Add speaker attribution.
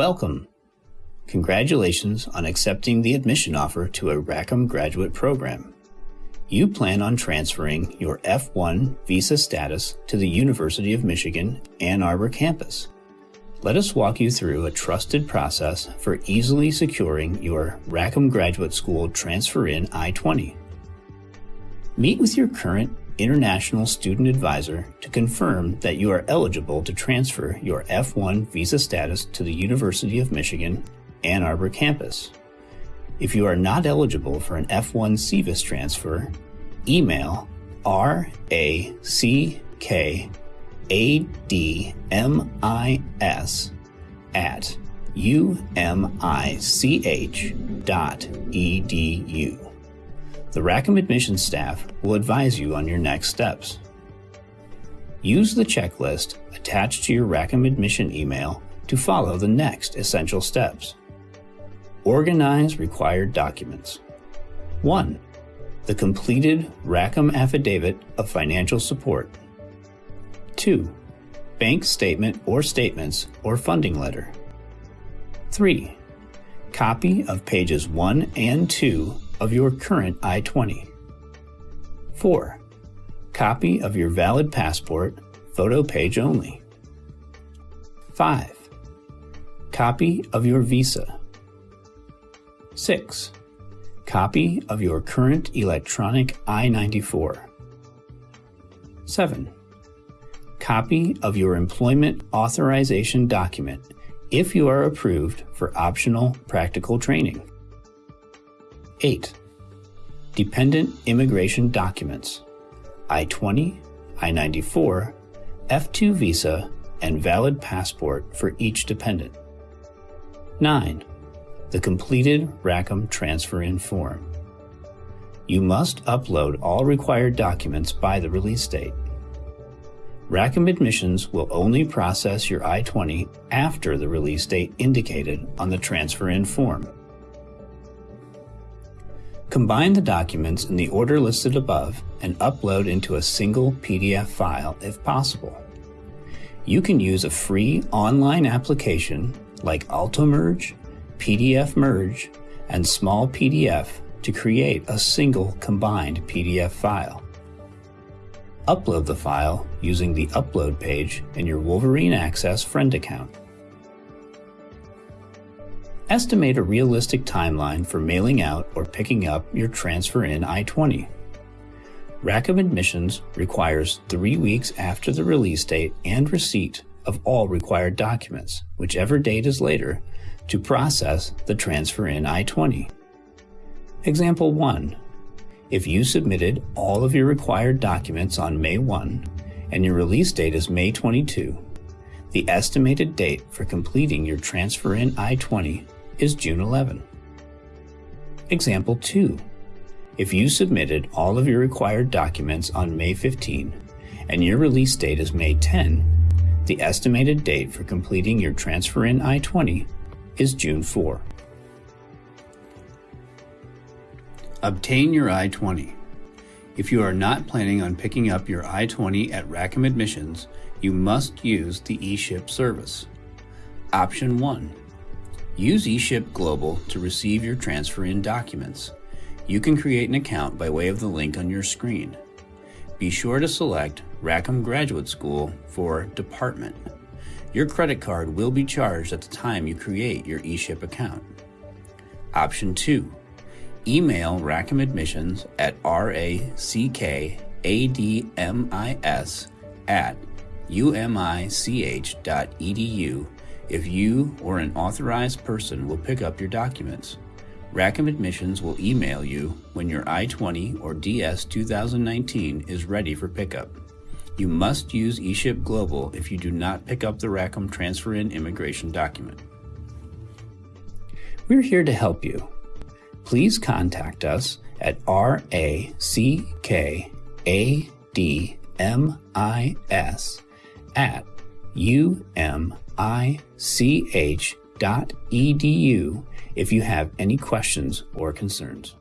Speaker 1: Welcome! Congratulations on accepting the admission offer to a Rackham graduate program. You plan on transferring your F1 visa status to the University of Michigan Ann Arbor campus. Let us walk you through a trusted process for easily securing your Rackham Graduate School Transfer In I-20. Meet with your current international student advisor to confirm that you are eligible to transfer your F1 visa status to the University of Michigan Ann Arbor campus. If you are not eligible for an F1 SEVIS transfer, email RACKADMIS at umich.edu. The Rackham admissions staff will advise you on your next steps. Use the checklist attached to your Rackham admission email to follow the next essential steps. Organize required documents. 1. The completed Rackham Affidavit of Financial Support. 2. Bank statement or statements or funding letter. 3. Copy of pages 1 and 2 of your current I-20. 4. Copy of your valid passport, photo page only. 5. Copy of your visa. 6. Copy of your current electronic I-94. 7. Copy of your employment authorization document if you are approved for optional practical training. 8. Dependent immigration documents I-20, I-94, F2 visa, and valid passport for each dependent. 9. The completed Rackham Transfer In form. You must upload all required documents by the release date. Rackham Admissions will only process your I-20 after the release date indicated on the Transfer In form. Combine the documents in the order listed above and upload into a single PDF file if possible. You can use a free online application like AltoMerge, PDF Merge, and Small PDF to create a single combined PDF file. Upload the file using the Upload page in your Wolverine Access friend account. Estimate a realistic timeline for mailing out or picking up your Transfer In I-20. Rackham Admissions requires three weeks after the release date and receipt of all required documents, whichever date is later, to process the Transfer In I-20. Example 1. If you submitted all of your required documents on May 1 and your release date is May 22, the estimated date for completing your Transfer In I-20 is June 11. Example 2. If you submitted all of your required documents on May 15 and your release date is May 10, the estimated date for completing your Transfer In I-20 is June 4. Obtain your I-20. If you are not planning on picking up your I-20 at Rackham Admissions, you must use the eShip service. Option 1. Use eShip Global to receive your transfer in documents. You can create an account by way of the link on your screen. Be sure to select Rackham Graduate School for Department. Your credit card will be charged at the time you create your eShip account. Option 2. Email Rackham Admissions at rackadmis at umich.edu if you or an authorized person will pick up your documents. Rackham Admissions will email you when your I-20 or DS 2019 is ready for pickup. You must use eShip Global if you do not pick up the Rackham Transfer In immigration document. We're here to help you. Please contact us at rackadmis at umich.edu if you have any questions or concerns.